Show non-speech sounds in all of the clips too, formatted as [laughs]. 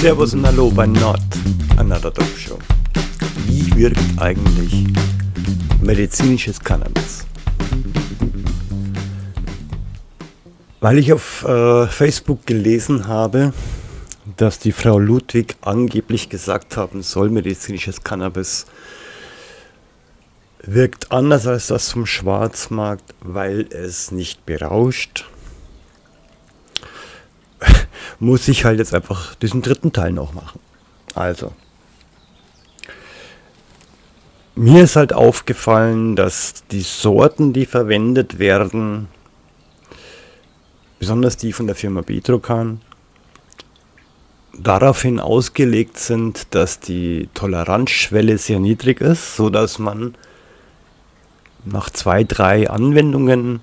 Servus und Hallo bei Not Another Dope Show. Wie wirkt eigentlich medizinisches Cannabis? Weil ich auf äh, Facebook gelesen habe, dass die Frau Ludwig angeblich gesagt haben soll, medizinisches Cannabis wirkt anders als das vom Schwarzmarkt, weil es nicht berauscht, muss ich halt jetzt einfach diesen dritten Teil noch machen. Also, mir ist halt aufgefallen, dass die Sorten, die verwendet werden, besonders die von der Firma Betrocan, daraufhin ausgelegt sind, dass die Toleranzschwelle sehr niedrig ist, so dass man nach zwei, drei Anwendungen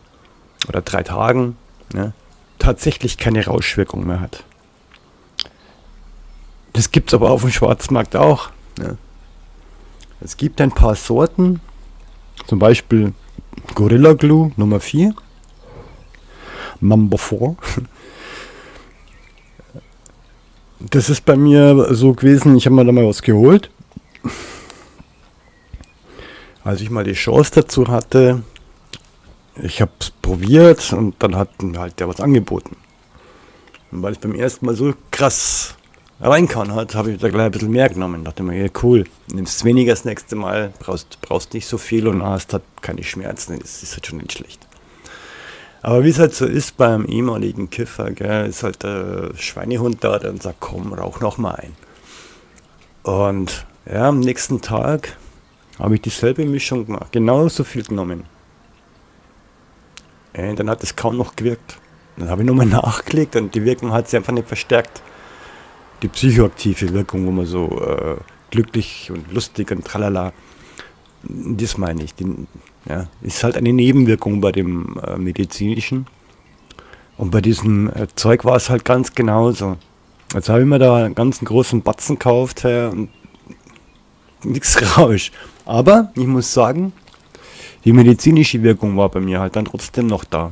oder drei Tagen ne, tatsächlich keine Rauschwirkung mehr hat. Das gibt es aber auf dem Schwarzmarkt auch. Ja. Es gibt ein paar Sorten, zum Beispiel Gorilla Glue Nummer 4, Number 4. Das ist bei mir so gewesen, ich habe mir da mal was geholt. Als ich mal die Chance dazu hatte, ich habe es probiert und dann hat halt der was angeboten. Und weil es beim ersten Mal so krass reinkauen hat, habe ich da gleich ein bisschen mehr genommen. Dachte mir, ja cool, nimmst weniger das nächste Mal, brauchst, brauchst nicht so viel und hast halt keine Schmerzen, das ist halt schon nicht schlecht. Aber wie es halt so ist beim ehemaligen Kiffer, gell, ist halt der Schweinehund da, der sagt, komm, rauch noch mal ein. Und ja, am nächsten Tag habe ich dieselbe Mischung gemacht, genauso viel genommen. Und dann hat es kaum noch gewirkt. Dann habe ich nochmal [laughs] nachgelegt und die Wirkung hat sich einfach nicht verstärkt die psychoaktive Wirkung, wo man so äh, glücklich und lustig und tralala, das meine ich. Die, ja, ist halt eine Nebenwirkung bei dem äh, medizinischen. Und bei diesem äh, Zeug war es halt ganz genauso. Jetzt habe ich mir da einen ganz großen Batzen gekauft ja, und [laughs] nichts Rausch. Aber ich muss sagen, die medizinische Wirkung war bei mir halt dann trotzdem noch da.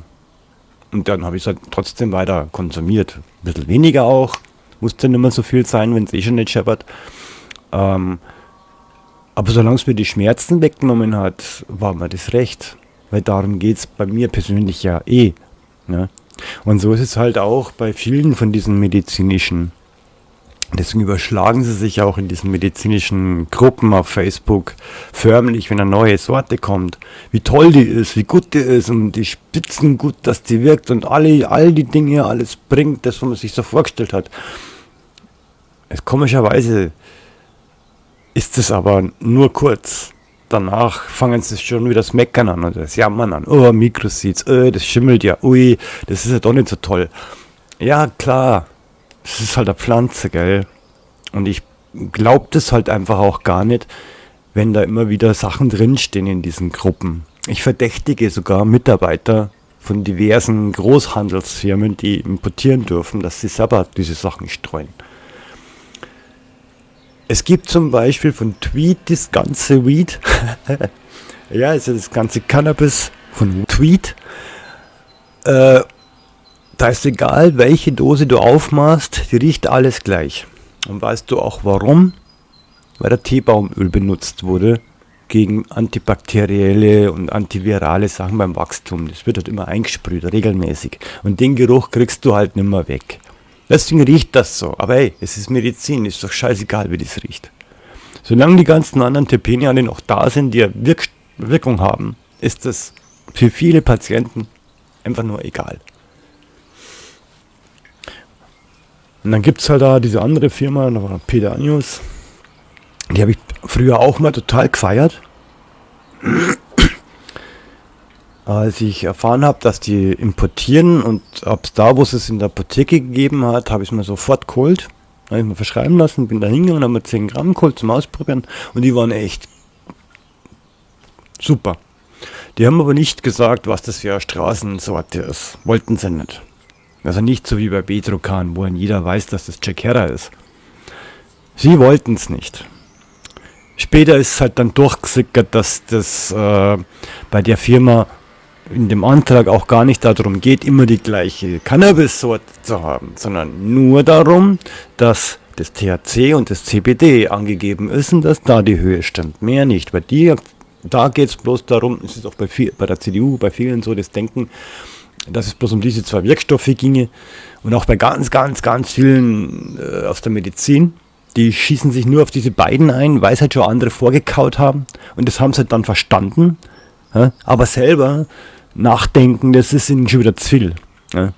Und dann habe ich es halt trotzdem weiter konsumiert. Ein bisschen weniger auch, muss ja nicht mehr so viel sein, wenn es eh schon nicht scheppert. Ähm, aber solange es mir die Schmerzen weggenommen hat, war mir das recht. Weil darum geht es bei mir persönlich ja eh. Ne? Und so ist es halt auch bei vielen von diesen medizinischen. Deswegen überschlagen sie sich auch in diesen medizinischen Gruppen auf Facebook förmlich, wenn eine neue Sorte kommt. Wie toll die ist, wie gut die ist und die Spitzen gut, dass die wirkt und alle, all die Dinge, alles bringt, das, was man sich so vorgestellt hat. Es, komischerweise ist es aber nur kurz. Danach fangen sie schon wieder das Meckern an und das Jammern an. Oh, Mikroseeds, oh, das schimmelt ja, ui, das ist ja doch nicht so toll. Ja, klar, es ist halt eine Pflanze, gell? Und ich glaube das halt einfach auch gar nicht, wenn da immer wieder Sachen drinstehen in diesen Gruppen. Ich verdächtige sogar Mitarbeiter von diversen Großhandelsfirmen, die importieren dürfen, dass sie selber diese Sachen streuen. Es gibt zum Beispiel von Tweet das ganze Weed. [laughs] ja, also das ganze Cannabis von Tweet. Äh, da ist egal, welche Dose du aufmachst, die riecht alles gleich. Und weißt du auch warum? Weil der Teebaumöl benutzt wurde gegen antibakterielle und antivirale Sachen beim Wachstum. Das wird halt immer eingesprüht, regelmäßig. Und den Geruch kriegst du halt nimmer weg. Deswegen riecht das so. Aber hey, es ist Medizin, ist doch scheißegal, wie das riecht. Solange die ganzen anderen Terpene alle noch da sind, die Wirk Wirkung haben, ist das für viele Patienten einfach nur egal. Und dann gibt es halt da diese andere Firma, da war Peter Anius. Die habe ich früher auch mal total gefeiert [clears throat] als ich erfahren habe, dass die importieren und ab da, wo es es in der Apotheke gegeben hat, habe ich es mir sofort geholt. Habe ich mir verschreiben lassen, bin da hingegangen, habe mir 10 Gramm geholt zum Ausprobieren und die waren echt super. Die haben aber nicht gesagt, was das für eine Straßensorte ist. Wollten sie nicht. Also nicht so wie bei Betrokan, wo jeder weiß, dass das Jack Herrer ist. Sie wollten es nicht. Später ist halt dann durchgesickert, dass das äh, bei der Firma in dem Antrag auch gar nicht darum geht, immer die gleiche Cannabis-Sorte zu haben, sondern nur darum, dass das THC und das CBD angegeben ist und dass da die Höhe stimmt. Mehr nicht, weil die, da geht es bloß darum, es ist auch bei, viel, bei der CDU, bei vielen so das Denken, dass es bloß um diese zwei Wirkstoffe ginge und auch bei ganz, ganz, ganz vielen äh, aus der Medizin, die schießen sich nur auf diese beiden ein, weil es halt schon andere vorgekaut haben und das haben sie halt dann verstanden, ja? aber selber nachdenken, das ist ihnen schon wieder zu viel. Ja?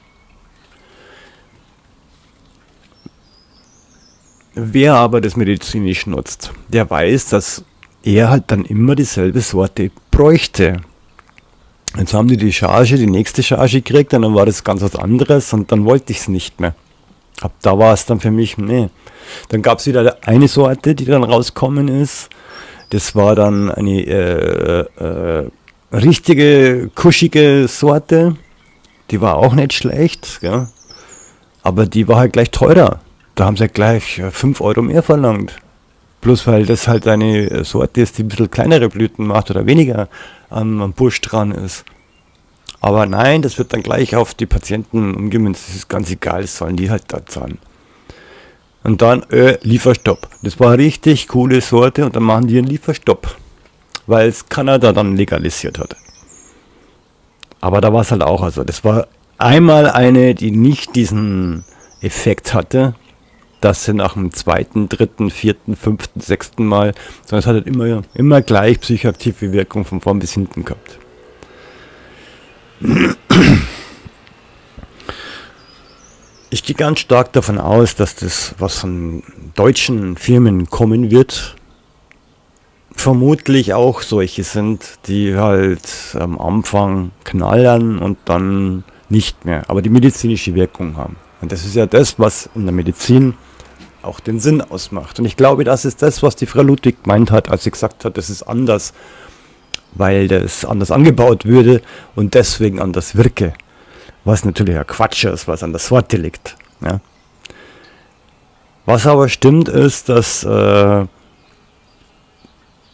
Wer aber das medizinisch nutzt, der weiß, dass er halt dann immer dieselbe Sorte bräuchte. Jetzt haben die die Charge, die nächste Charge gekriegt und dann war das ganz was anderes und dann wollte ich es nicht mehr. Ab da war es dann für mich, nee. Dann gab es wieder eine Sorte, die dann rauskommen ist. Das war dann eine äh, äh, richtige, kuschige Sorte. Die war auch nicht schlecht, ja. aber die war halt gleich teurer. Da haben sie gleich 5 Euro mehr verlangt. Bloß weil das halt eine Sorte ist, die ein bisschen kleinere Blüten macht oder weniger am, am Busch dran ist. Aber nein, das wird dann gleich auf die Patienten umgemünzt. Das ist ganz egal, das sollen die halt da zahlen. Und dann äh, Lieferstopp. Das war eine richtig coole Sorte und dann machen die einen Lieferstopp. Weil es Kanada dann legalisiert hat. Aber da war es halt auch, also das war einmal eine, die nicht diesen Effekt hatte, dass sie nach dem zweiten, dritten, vierten, fünften, sechsten Mal, sondern es hat halt immer, immer gleich psychoaktive Wirkung von vorn bis hinten gehabt. Ich gehe ganz stark davon aus, dass das, was von deutschen Firmen kommen wird, vermutlich auch solche sind, die halt am Anfang knallern und dann nicht mehr, aber die medizinische Wirkung haben. Und das ist ja das, was in der Medizin auch den Sinn ausmacht. Und ich glaube, das ist das, was die Frau Ludwig gemeint hat, als sie gesagt hat, das ist anders, weil das anders angebaut würde und deswegen anders wirke. Was natürlich ja Quatsch ist, was an der Sorte liegt. Ja. Was aber stimmt, ist, dass äh,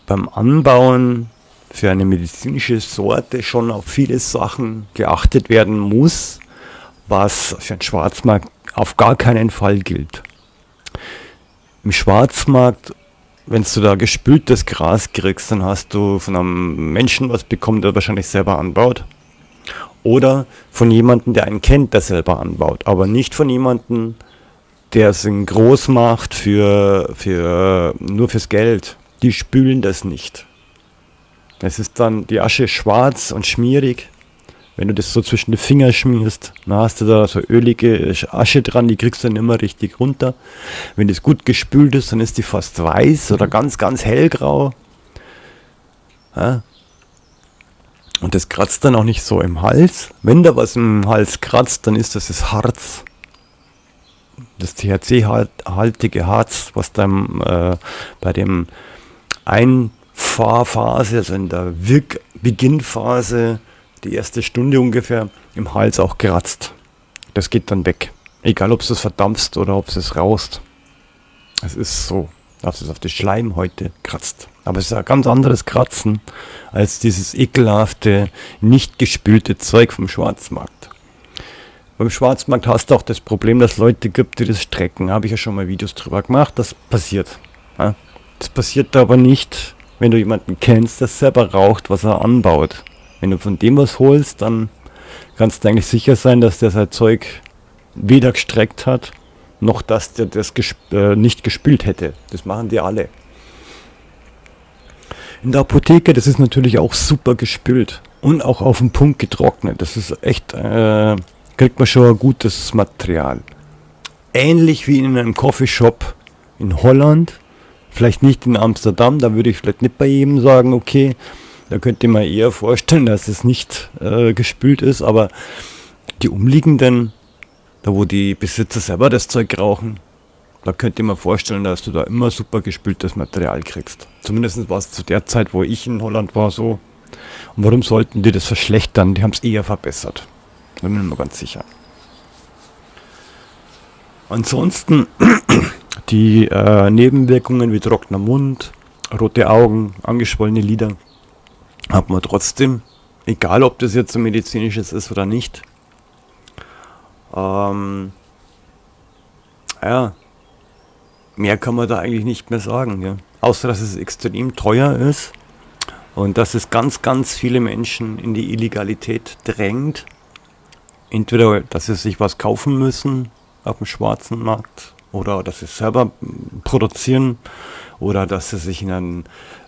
beim Anbauen für eine medizinische Sorte schon auf viele Sachen geachtet werden muss, was für einen Schwarzmarkt auf gar keinen Fall gilt. Im Schwarzmarkt, wenn du da gespültes Gras kriegst, dann hast du von einem Menschen was bekommen, der wahrscheinlich selber anbaut. Oder von jemandem, der einen kennt, der selber anbaut. Aber nicht von jemandem, der es groß macht für, für, nur fürs Geld. Die spülen das nicht. Es ist dann die Asche schwarz und schmierig wenn du das so zwischen die Finger schmierst, dann hast du da so ölige Asche dran, die kriegst du dann immer richtig runter. Wenn das gut gespült ist, dann ist die fast weiß oder ganz, ganz hellgrau. Ja. Und das kratzt dann auch nicht so im Hals. Wenn da was im Hals kratzt, dann ist das das Harz. Das THC-haltige Harz, was dann äh, bei dem Einfahrphase, also in der Wirkbeginnphase, die erste Stunde ungefähr im Hals auch kratzt. Das geht dann weg. Egal, ob es verdampft oder ob es raust. Es ist so, dass es auf die Schleimhäute kratzt. Aber es ist ein ganz anderes Kratzen als dieses ekelhafte, nicht gespülte Zeug vom Schwarzmarkt. Beim Schwarzmarkt hast du auch das Problem, dass Leute gibt, die das strecken. Habe ich ja schon mal Videos drüber gemacht. Das passiert. Das passiert aber nicht, wenn du jemanden kennst, der selber raucht, was er anbaut. Wenn du von dem was holst, dann kannst du eigentlich sicher sein, dass der sein Zeug weder gestreckt hat, noch dass der das gesp äh, nicht gespült hätte. Das machen die alle. In der Apotheke, das ist natürlich auch super gespült und auch auf den Punkt getrocknet. Das ist echt, äh, kriegt man schon ein gutes Material. Ähnlich wie in einem Coffeeshop in Holland, vielleicht nicht in Amsterdam, da würde ich vielleicht nicht bei jedem sagen, okay, da könnte man eher vorstellen, dass es nicht äh, gespült ist, aber die umliegenden, da wo die Besitzer selber das Zeug rauchen, da könnte man vorstellen, dass du da immer super gespültes Material kriegst. Zumindest war es zu der Zeit, wo ich in Holland war, so. Und warum sollten die das verschlechtern? Die haben es eher verbessert. Da bin ich mir ganz sicher. Ansonsten [clears throat] die äh, Nebenwirkungen wie trockener Mund, rote Augen, angeschwollene Lider, hat man trotzdem Egal, ob das jetzt so medizinisches ist oder nicht. Ähm, ja, mehr kann man da eigentlich nicht mehr sagen. Ja. Außer, dass es extrem teuer ist und dass es ganz, ganz viele Menschen in die Illegalität drängt. Entweder, dass sie sich was kaufen müssen auf dem schwarzen Markt oder dass sie selber produzieren oder dass sie sich in einen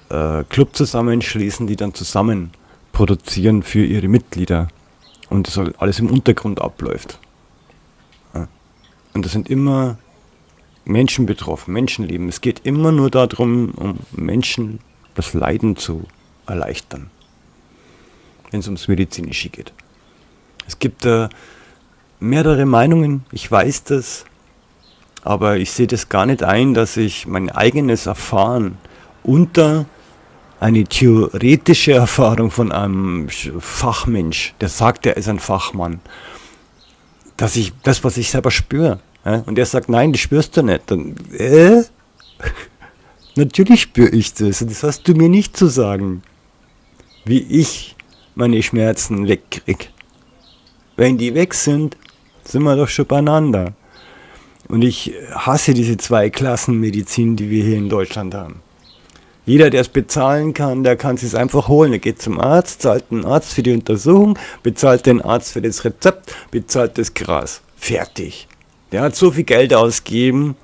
äh, Club zusammenschließen, die dann zusammen produzieren für ihre Mitglieder und das alles im Untergrund abläuft. Und das sind immer Menschen betroffen, Menschenleben. Es geht immer nur darum, um Menschen das Leiden zu erleichtern, wenn es ums Medizinische geht. Es gibt äh, mehrere Meinungen, ich weiß das, aber ich sehe das gar nicht ein, dass ich mein eigenes Erfahren unter eine theoretische Erfahrung von einem Fachmensch, der sagt, er ist ein Fachmann, dass ich das, was ich selber spüre, ja, und er sagt, nein, das spürst du nicht, dann, äh? [laughs] Natürlich spüre ich das, und das hast du mir nicht zu sagen, wie ich meine Schmerzen wegkriege. Wenn die weg sind, sind wir doch schon beieinander. Und ich hasse diese zwei Klassen Medizin, die wir hier in Deutschland haben. Jeder, der es bezahlen kann, der kann es einfach holen. Er geht zum Arzt, zahlt den Arzt für die Untersuchung, bezahlt den Arzt für das Rezept, bezahlt das Gras. Fertig. Der hat so viel Geld ausgegeben.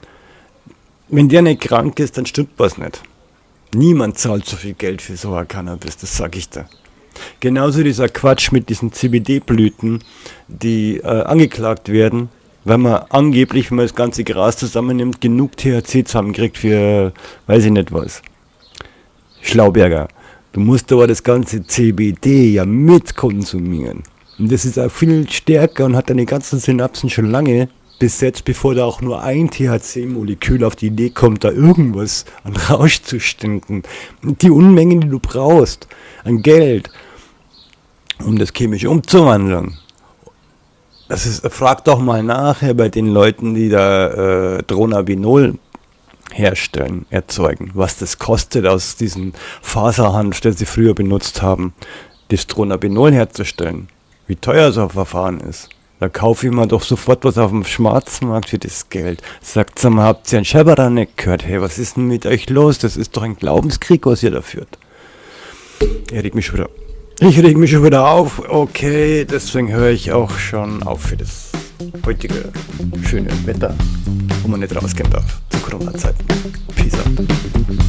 Wenn der nicht krank ist, dann stimmt was nicht. Niemand zahlt so viel Geld für so ein Cannabis, das sag ich dir. Genauso dieser Quatsch mit diesen CBD-Blüten, die äh, angeklagt werden, weil man angeblich, wenn man das ganze Gras zusammennimmt, genug THC zusammenkriegt für, weiß ich nicht was. Schlauberger. Du musst aber das ganze CBD ja mitkonsumieren. Und das ist auch viel stärker und hat deine ganzen Synapsen schon lange besetzt, bevor da auch nur ein THC-Molekül auf die Idee kommt, da irgendwas an Rausch zu stinken. Die Unmengen, die du brauchst an Geld, um das chemisch umzuwandeln. Das ist, frag doch mal nachher bei den Leuten, die da äh, Dronabinol herstellen, erzeugen, was das kostet aus diesem Faserhanf, den sie früher benutzt haben, das Dronabinol herzustellen. Wie teuer so ein Verfahren ist. Da kaufe ich mir doch sofort was auf dem Schwarzmarkt für das Geld. Sagt sag mal, habt ihr einen Scheberer nicht gehört? Hey, was ist denn mit euch los? Das ist doch ein Glaubenskrieg, was ihr da führt. Er regt mich schon wieder. Ich reg mich schon wieder auf. Okay, deswegen höre ich auch schon auf für das heutige schöne Wetter, wo man nicht rausgehen darf zu Corona-Zeiten. Peace out.